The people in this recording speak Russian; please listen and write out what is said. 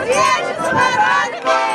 Отечество родное!